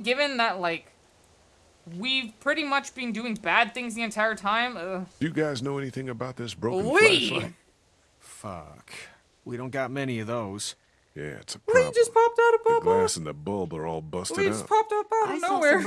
think given that, like, we've pretty much been doing bad things the entire time, uh, Do you guys know anything about this broken we... flashlight? Fuck. We don't got many of those. Yeah, it's a Lee We just popped out of the glass and the bulb are all busted Lee just popped up out of I nowhere.